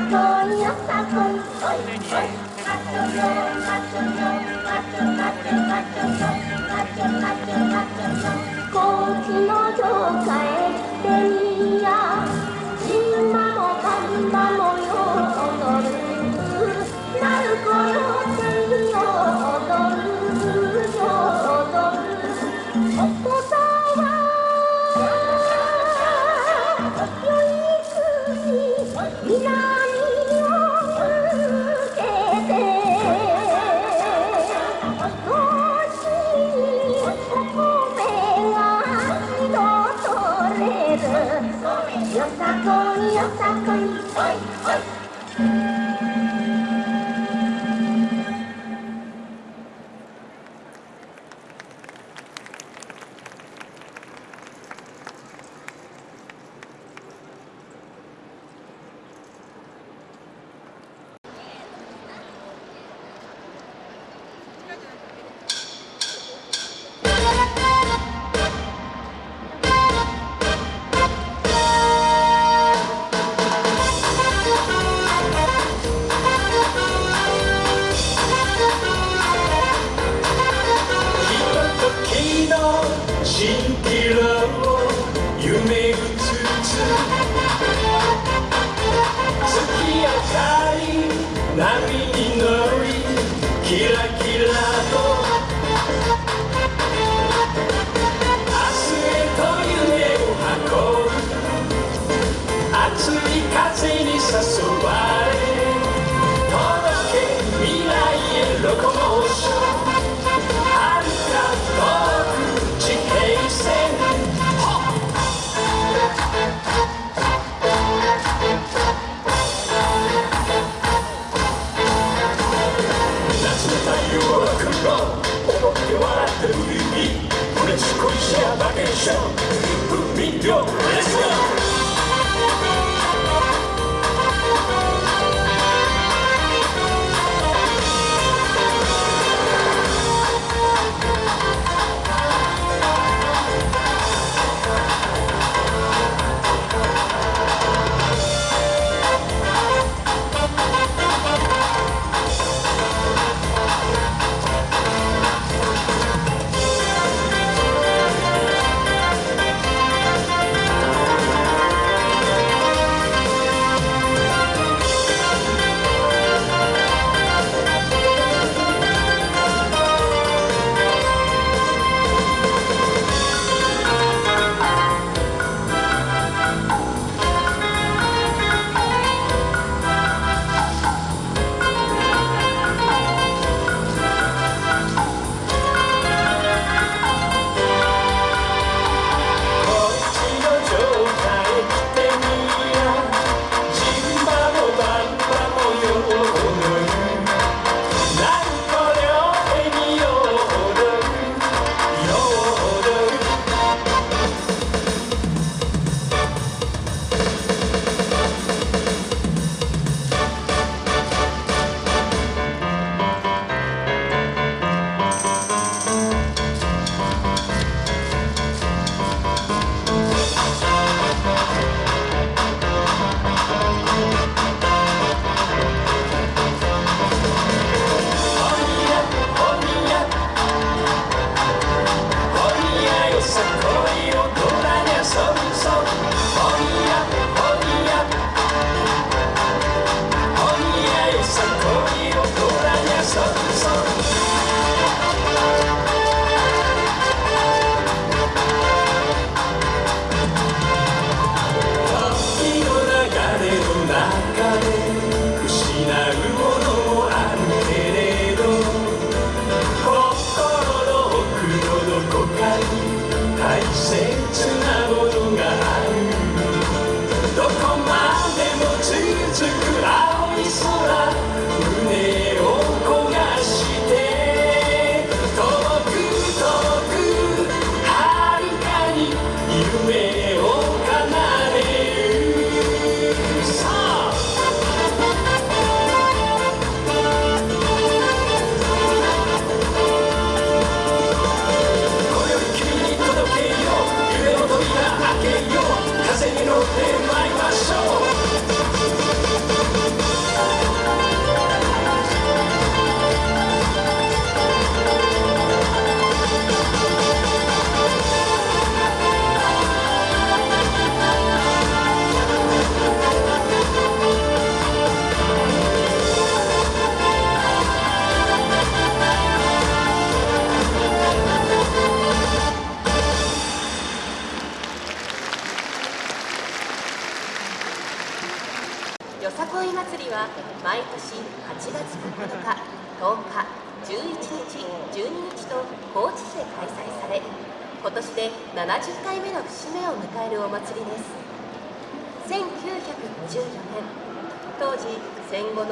oh さこいよさこいおいおい。Gin show, rock and show. Put me go, let's go.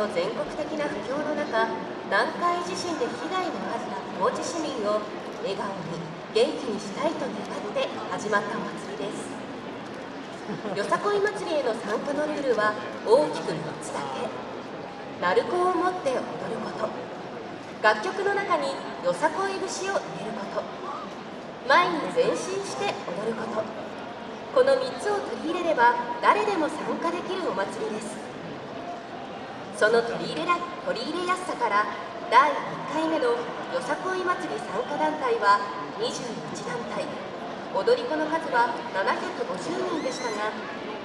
の全国的な不況の中南海地震で被害のあった高知市民を笑顔に元気にしたいと願って始まったお祭りです。よさこい祭りへの参加のルールは大きく3つだけ。鳴子を持って踊ること。楽曲の中によさこい節を入れること。前に前進して踊ること。この3つを取り入れれば誰でも参加できるお祭りです。その取り入れら取り入れやすさから第1回目のよさこい祭り参加団体は21団体。踊り子の数は750人でしたが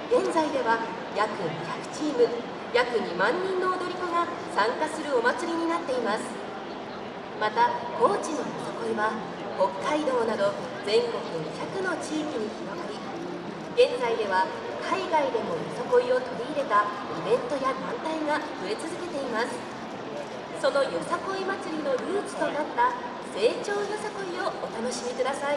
現在では約200チーム約2万人の踊り子が参加するお祭りになっています。また高知のよさこいは北海道など全国200の地域に広がり現在では海外でもよさこいを取り入れたイベントや団体が増え続けています。そのよさこい祭りのルーツとなった成長よさこいをお楽しみください。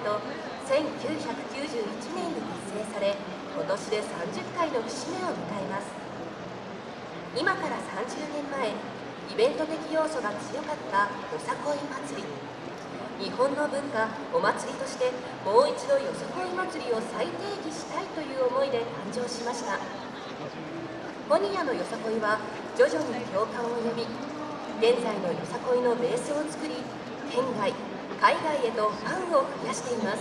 と1991年に結成され今年で30回の節目を迎えます。今から30年前イベント的要素が強かったよさこい祭り。日本の文化お祭りとしてもう一度よさこい祭りを再定義したいという思いで誕生しました。ホニアのよさこいは徐々に共感を呼び現在のよさこいのベースを作り県外海外へとファンを増やしています。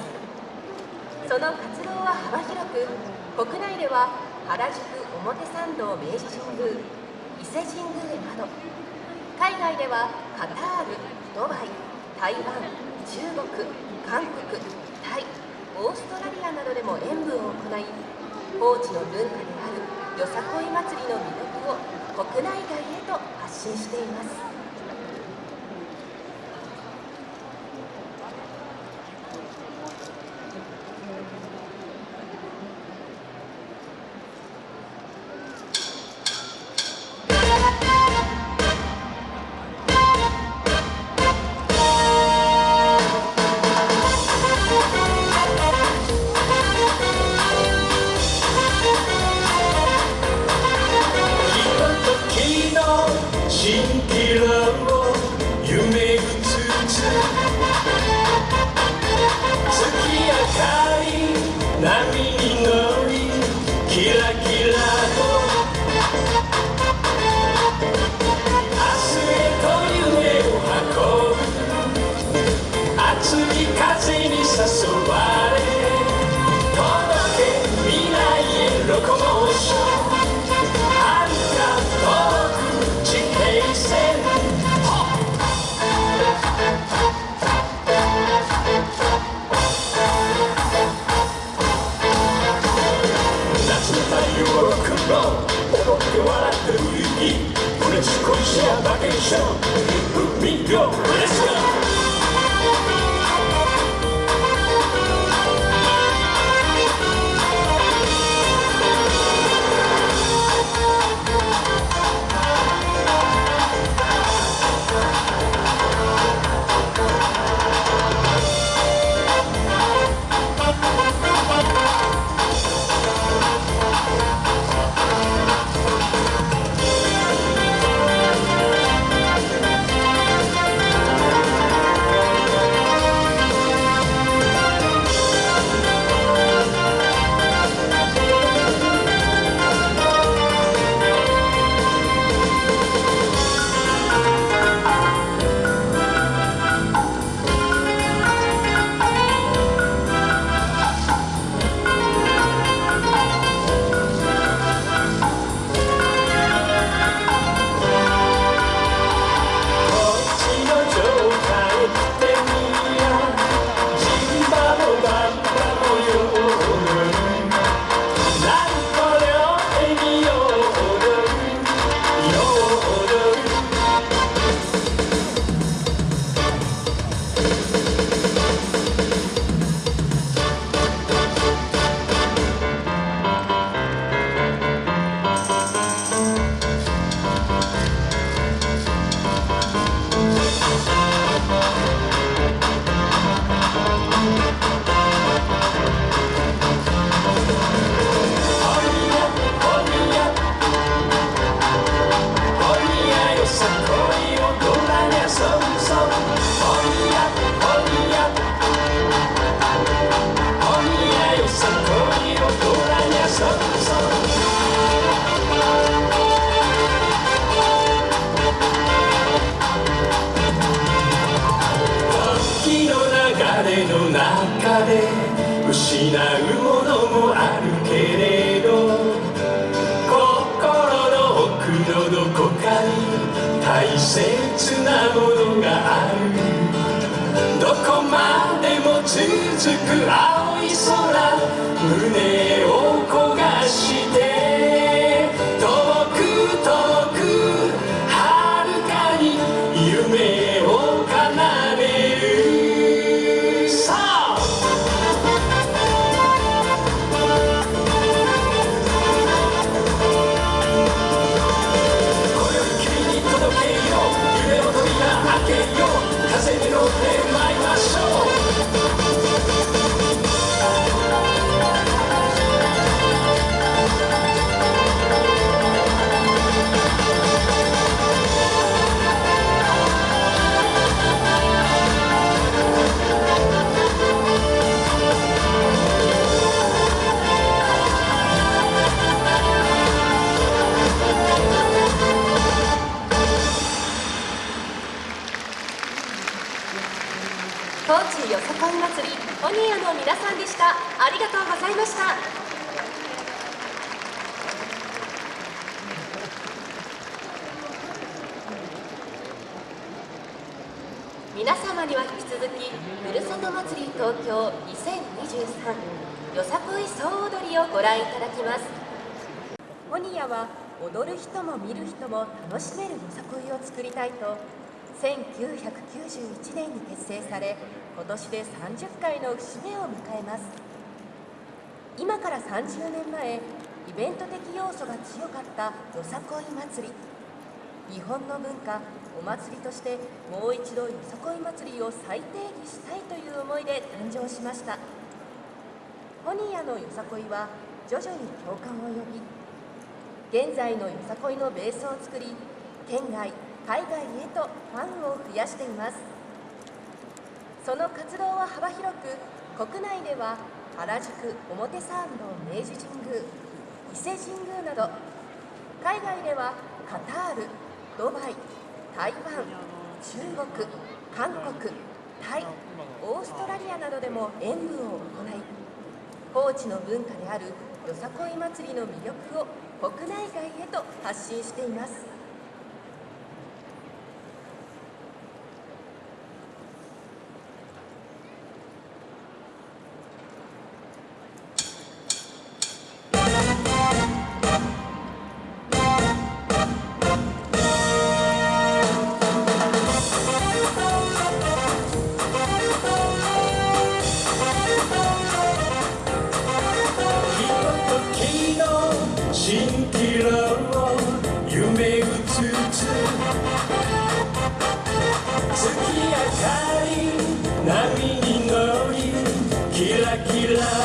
その活動は幅広く国内では原宿表参道明治神宮伊勢神宮など海外ではカタールドバイ台湾中国韓国タイオーストラリアなどでも演舞を行い高知の文化であるよさこい祭りの魅力を国内外へと発信しています。Show, Rumingo. に大切なものがある。どこまでも続く青い空。胸を焦がしは踊る人も見る人も楽しめるよさこいを作りたいと1991年に結成され今年で30回の節目を迎えます。今から30年前イベント的要素が強かったよさこい祭り。日本の文化お祭りとしてもう一度よさこい祭りを再定義したいという思いで誕生しました。ホニのよさこいは徐々に共感を呼び現在のよさこいのベースを作り県外海外へとファンを増やしています。その活動は幅広く国内では原宿表参道明治神宮伊勢神宮など海外ではカタールドバイ台湾中国韓国タイオーストラリアなどでも演舞を行い高知の文化であるよさこい祭りの魅力を国内外へと発信しています。キラ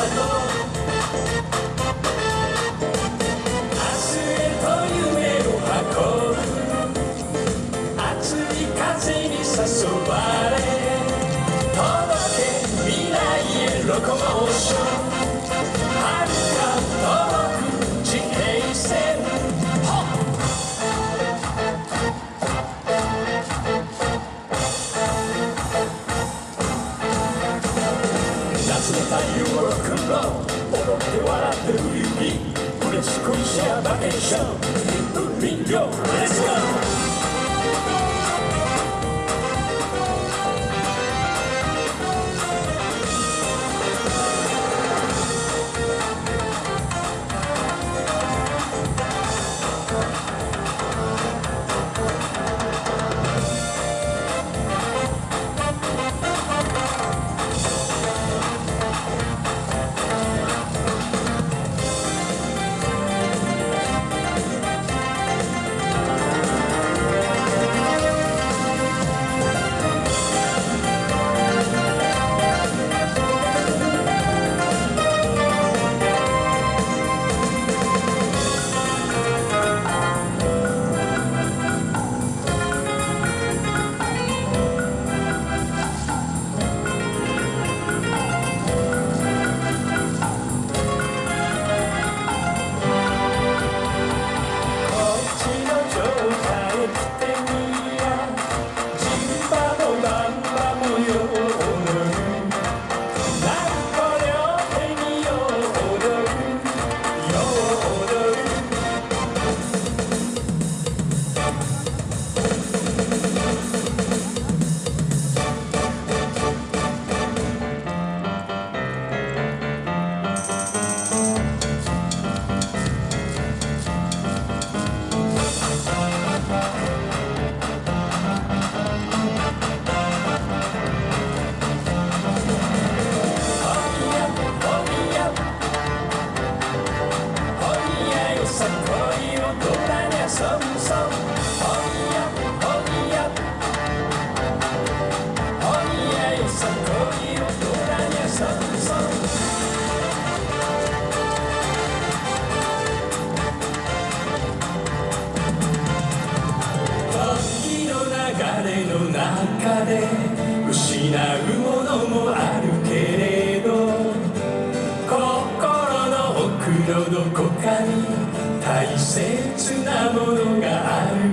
ものがある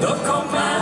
どこまで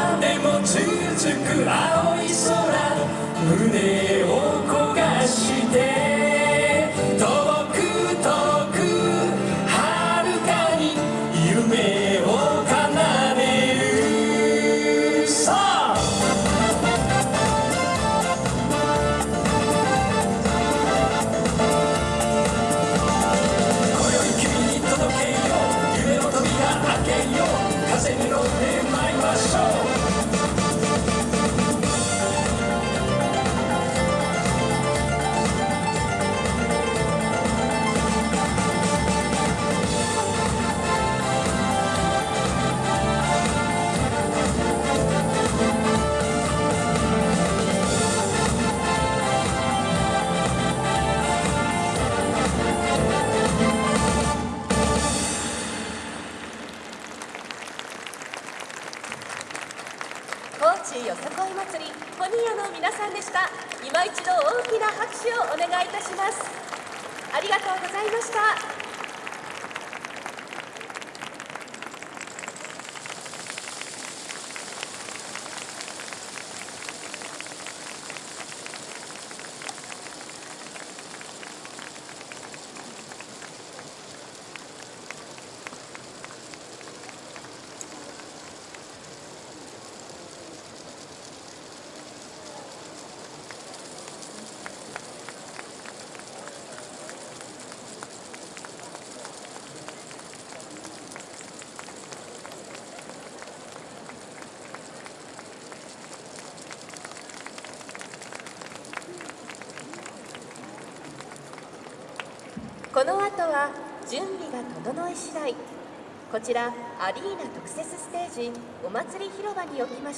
後は準備が整い次第。こちらアリーナ特設ステージお祭り広場におきまし